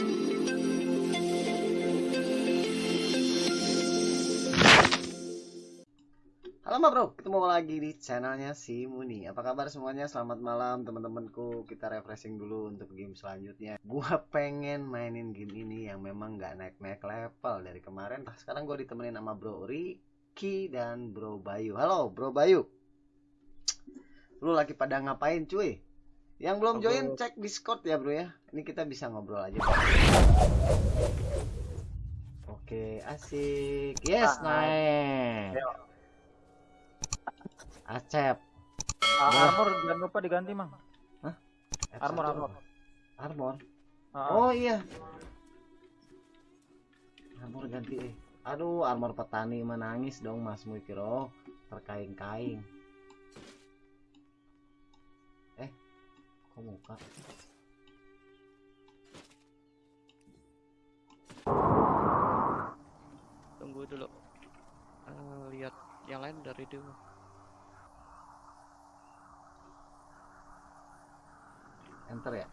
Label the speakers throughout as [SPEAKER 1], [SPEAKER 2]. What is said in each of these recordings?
[SPEAKER 1] Halo Ma Bro, ketemu lagi di channelnya si Muni. Apa kabar semuanya? Selamat malam teman-temanku. Kita refreshing dulu untuk game selanjutnya. Gua pengen mainin game ini yang memang nggak naik-naik level dari kemarin. Nah, sekarang gue ditemenin sama Bro Ricky dan Bro Bayu. Halo Bro Bayu. Lu lagi pada ngapain cuy? Yang belum
[SPEAKER 2] Aku-
[SPEAKER 1] join cek Discord ya Bro ya. Ini kita bisa ngobrol aja. Oke, asik. Yes,
[SPEAKER 2] Ah,
[SPEAKER 1] naik.
[SPEAKER 2] Ayo.
[SPEAKER 1] Acep.
[SPEAKER 2] Ah, armor jangan lupa diganti mang. Armor
[SPEAKER 1] F1.
[SPEAKER 2] armor.
[SPEAKER 1] Armor.
[SPEAKER 2] Ah,
[SPEAKER 1] Oh iya. Armor ganti eh. Aduh, armor petani menangis dong Mas Mukiro. Terkaing-kaing. Kok muka?
[SPEAKER 3] tunggu dulu Eh, lihat yang lain dari dulu
[SPEAKER 1] Enter ya?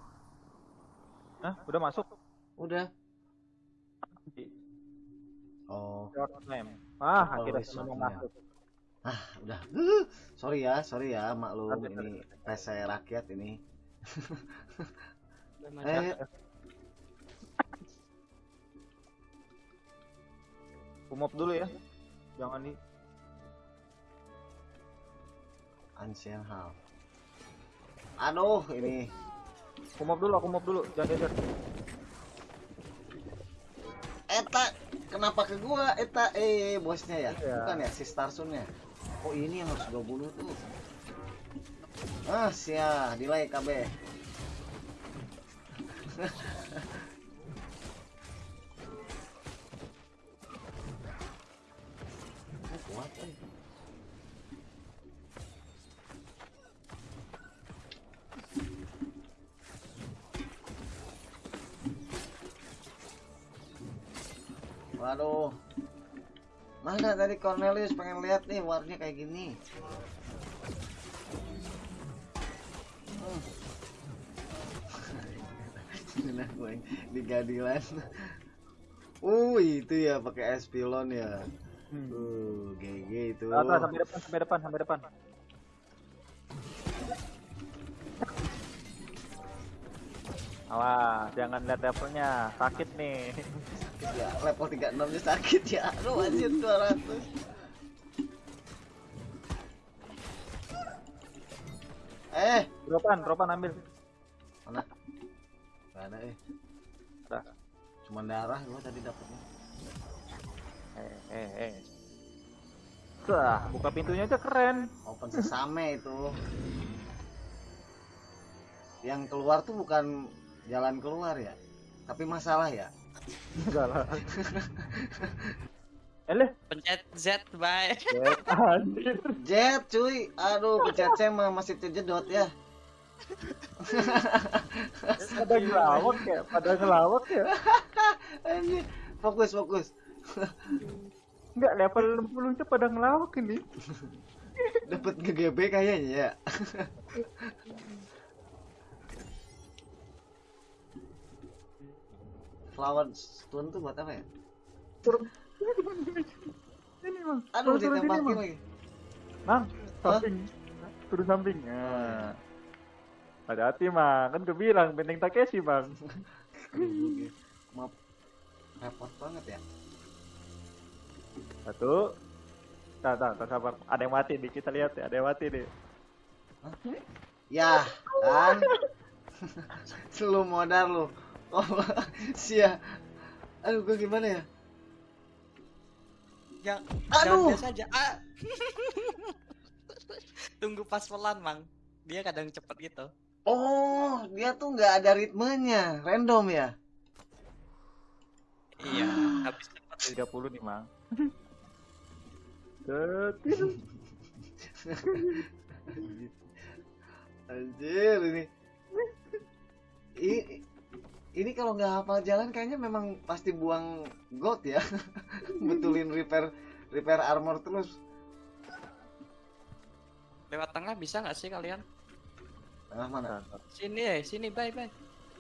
[SPEAKER 2] Hah, udah masuk.
[SPEAKER 1] Udah. Oh,
[SPEAKER 2] Short name. Ah,
[SPEAKER 1] Oh,
[SPEAKER 2] akhirnya semua
[SPEAKER 1] name.
[SPEAKER 2] masuk.
[SPEAKER 1] udah. Uh, sorry ya, sorry ya, maklum ini PC rakyat ini. Eh,
[SPEAKER 2] Kumop dulu ya. Jangan di
[SPEAKER 1] Ancient Hall. Aduh, ini
[SPEAKER 2] kumop dulu, kumop dulu. Jangan geser.
[SPEAKER 1] Eta kenapa ke gua Eta eh bosnya ya
[SPEAKER 2] Iya.
[SPEAKER 1] bukan ya si Starsunnya oh ini yang harus gua bunuh tuh ah sia delay KB Oh, eh. Waduh. Mana tadi Cornelius pengen lihat nih warnya kayak gini. Hmm. Nah, gue di gadilan. Uh, itu ya pakai Espilon ya.
[SPEAKER 2] Hmm.
[SPEAKER 1] Uh, GG itu.
[SPEAKER 2] Atas sampai depan, sampai depan, sampai depan. Awas, jangan lihat levelnya. Sakit nih.
[SPEAKER 1] Ya, level 36 nya sakit ya. Aduh, anjir 200. Eh,
[SPEAKER 2] Dropan, dropan ambil.
[SPEAKER 1] mana? Gak ada eh.
[SPEAKER 2] Dah.
[SPEAKER 1] Cuman darah gua tadi dapetnya.
[SPEAKER 2] Eh, eh, eh. Sah, buka pintunya aja keren.
[SPEAKER 1] Open sesame itu. Yang keluar tuh bukan jalan keluar ya, tapi masalah ya.
[SPEAKER 2] Enggak lah. Eh, leh.
[SPEAKER 3] pencet Z bye
[SPEAKER 2] Anjir.
[SPEAKER 1] Jet cuy, aduh pencet C mah masih terjedot ya.
[SPEAKER 2] Pada ngelawak ya, pada ngelawak ya.
[SPEAKER 1] Anjir, fokus fokus.
[SPEAKER 2] Enggak, level 60 nya pada ngelawak ini.
[SPEAKER 1] Dapat GGB kayaknya ya. Flower stone tuh buat apa ya?
[SPEAKER 2] Turun. Ini, Mang.
[SPEAKER 1] Aduh
[SPEAKER 2] Turun, turun sini,
[SPEAKER 1] lagi.
[SPEAKER 2] Mang, samping. Turun samping. Nah. Hati-hati, Mang. Kan gue bilang benteng Takeshi, Bang.
[SPEAKER 1] Maaf, repot banget ya.
[SPEAKER 2] Satu. Tahan, tahan, tahan, sabar. Ada yang mati nih, kita lihat ya. Ada yang mati nih.
[SPEAKER 1] Ya, kan? lu modal lu. Oh, sia. Aduh, gua gimana ya?
[SPEAKER 3] yang
[SPEAKER 1] Aduh.
[SPEAKER 3] jangan biasa aja ah. tunggu pas pelan mang dia kadang cepet gitu
[SPEAKER 1] Oh, dia tuh nggak ada ritmenya, random ya?
[SPEAKER 3] iya habis cepet
[SPEAKER 2] 30 nih, Mang.
[SPEAKER 1] Anjir ini. Ini kalau nggak hafal jalan kayaknya memang pasti buang gold ya. Betulin repair repair armor terus.
[SPEAKER 3] lewat tengah bisa nggak sih kalian
[SPEAKER 1] Tengah mana?
[SPEAKER 3] sini eh sini bye bye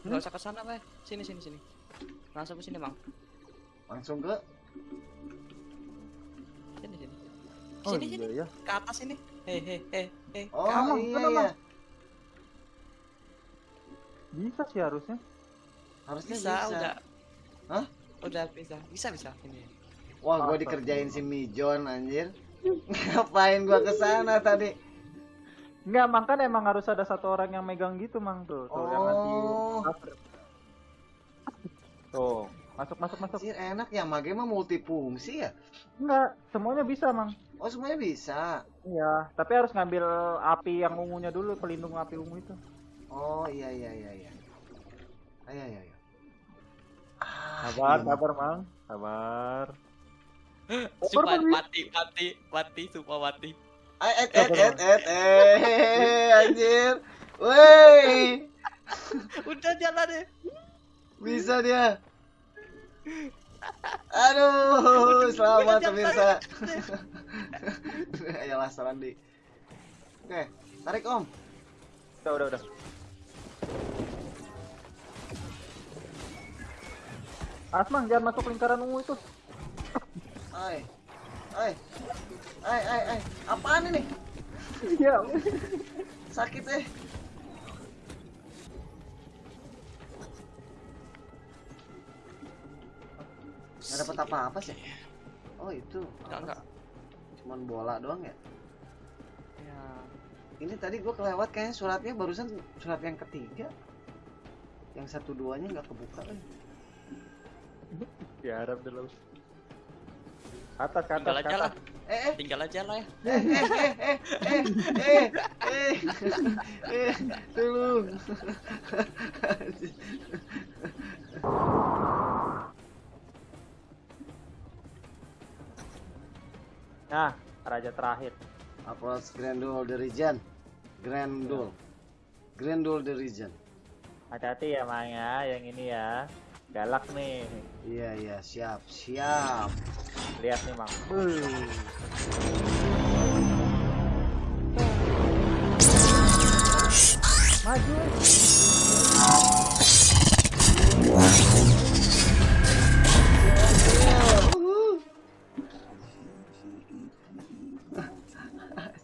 [SPEAKER 3] nggak usah ke sana Bay. sini sini sini langsung ke sini bang
[SPEAKER 1] langsung ke
[SPEAKER 3] sini sini
[SPEAKER 2] Oh
[SPEAKER 3] sini sini
[SPEAKER 2] iya ya.
[SPEAKER 3] ke atas ini hehe hehe
[SPEAKER 1] oh
[SPEAKER 2] Emang,
[SPEAKER 1] iya
[SPEAKER 2] kenapa?
[SPEAKER 1] ya
[SPEAKER 2] Bisa sih harusnya.
[SPEAKER 1] Harusnya
[SPEAKER 3] bisa,
[SPEAKER 1] bisa,
[SPEAKER 3] udah
[SPEAKER 1] Hah?
[SPEAKER 3] udah bisa bisa bisa ini
[SPEAKER 1] wah gua
[SPEAKER 2] Masa
[SPEAKER 1] dikerjain si Mijon anjir ngapain gua ke sana tadi
[SPEAKER 2] Enggak, mang kan emang harus ada satu orang yang megang gitu, mang tuh. Tuh, yang nanti
[SPEAKER 1] Oh.
[SPEAKER 2] cover. Tuh, masuk masuk masuk.
[SPEAKER 1] anjir enak ya mage mah multifungsi ya
[SPEAKER 2] Enggak, semuanya bisa, mang.
[SPEAKER 1] oh semuanya bisa
[SPEAKER 2] Iya, tapi harus ngambil api yang ungunya dulu, pelindung api ungu itu.
[SPEAKER 1] oh iya iya iya iya ayo ayo ayo
[SPEAKER 2] Sabar, sabar, mang. Sabar.
[SPEAKER 3] Sumpah
[SPEAKER 2] Mati.
[SPEAKER 3] mati mati mati sumpah mati
[SPEAKER 1] Eh, eh, eh, eh, eh, eh, anjir. Woi,
[SPEAKER 3] udah jalan deh
[SPEAKER 1] bisa dia. Aduh, selamat pemirsa. Ayolah Sarandi. Oke, tarik Om.
[SPEAKER 2] Udah, udah, udah. Asmang, jangan masuk lingkaran ungu itu.
[SPEAKER 1] Ay. Ay. Ay, ay, ay. Apaan ini?
[SPEAKER 2] Iya.
[SPEAKER 1] Sakit eh. Gak dapat apa-apa sih. Oh, itu.
[SPEAKER 3] enggak enggak
[SPEAKER 1] Cuman bola doang ya?
[SPEAKER 3] ya
[SPEAKER 1] Ini tadi gua kelewat kayaknya suratnya barusan surat yang ketiga. Yang satu duanya nggak kebuka. Eh
[SPEAKER 2] ya Arab dulu. atas ke atas
[SPEAKER 3] tinggal aja lah.
[SPEAKER 1] eh, eh.
[SPEAKER 3] tinggal aja lah ya.
[SPEAKER 1] Eh eh eh eh eh eh eh, eh. eh
[SPEAKER 2] nah raja terakhir.
[SPEAKER 1] Apa Grand Duel the Region. Grand ya. Duel Grand Duel the Region.
[SPEAKER 2] Hati-hati ya Mang ya, yang ini ya. Galak nih.
[SPEAKER 1] Iya, iya, siap, siap.
[SPEAKER 2] Lihat nih, Mang. Maju.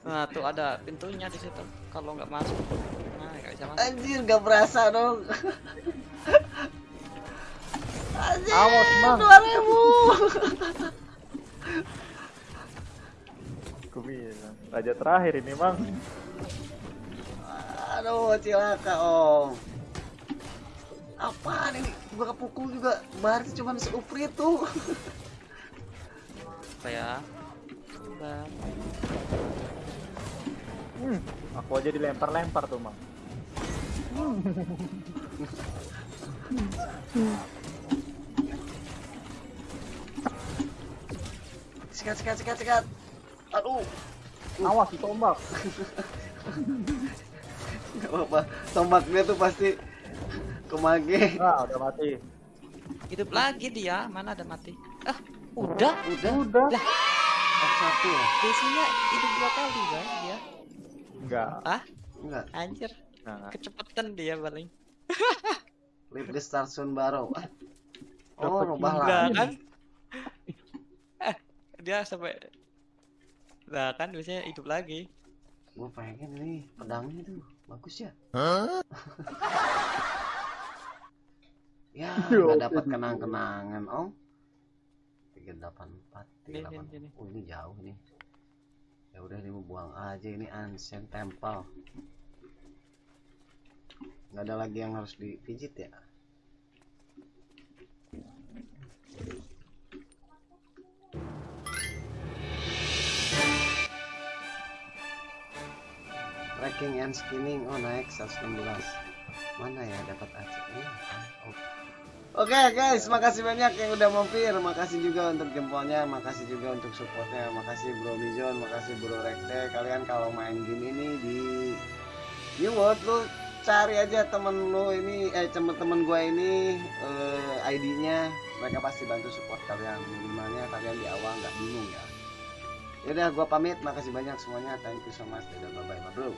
[SPEAKER 3] nah tuh ada pintunya di situ kalau nggak masuk nah nggak bisa masuk
[SPEAKER 1] Anjir, gak berasa dong. Anjir,
[SPEAKER 2] Awas, Mang.
[SPEAKER 1] 2000.
[SPEAKER 2] Aku bilang. Raja terakhir ini, Mang.
[SPEAKER 1] Aduh, cilaka, Om. Apaan ini? Gua kepukul juga. Berarti cuma seupri tuh.
[SPEAKER 3] apa ya Bentar.
[SPEAKER 2] Hmm, aku aja dilempar-lempar tuh, Mang.
[SPEAKER 1] Sikat, sikat, sikat, sikat. Aduh,
[SPEAKER 2] Awas itu ombak.
[SPEAKER 1] gak apa-apa. Tombaknya tuh pasti kemage.
[SPEAKER 2] Nah, udah mati.
[SPEAKER 3] hidup lagi dia mana ada mati ah udah
[SPEAKER 1] Udah,
[SPEAKER 2] Udah.
[SPEAKER 3] Lah.
[SPEAKER 1] satu ya?
[SPEAKER 3] biasanya hidup dua kali kan dia
[SPEAKER 2] Enggak.
[SPEAKER 3] ah
[SPEAKER 1] Enggak.
[SPEAKER 3] anjir
[SPEAKER 2] Nah,
[SPEAKER 3] kecepatan dia paling
[SPEAKER 1] Leave the star soon baru. Ah. Oh, rubah
[SPEAKER 3] enggak
[SPEAKER 1] lagi.
[SPEAKER 3] kan dia sampai lah kan biasanya hidup lagi
[SPEAKER 1] Gue pengen nih pedangnya tuh bagus ya. ya
[SPEAKER 2] Yo,
[SPEAKER 1] nggak dapat kenang-kenangan om. Tiga delapan empat, tiga delapan. Oh ini jauh nih. Ya udah ini mau buang aja ini ancient temple. Nggak ada lagi yang harus dipijit ya. Tracking and skinning oh naik 116 mana ya dapat aja ini apaan? oh. Oke guys, makasih banyak yang udah mampir. Makasih juga untuk jempolnya, makasih juga untuk supportnya. Makasih Bro Mijon, makasih Bro Rekte. Kalian kalau main game ini di New World lu cari aja temen lu ini, eh temen-temen gua ini eh, ID-nya. Mereka pasti bantu support kalian. Minimalnya kalian di awal nggak bingung ya. Yaudah, gua pamit. Makasih banyak semuanya. Thank you so much. Dadah, bye bye, bro.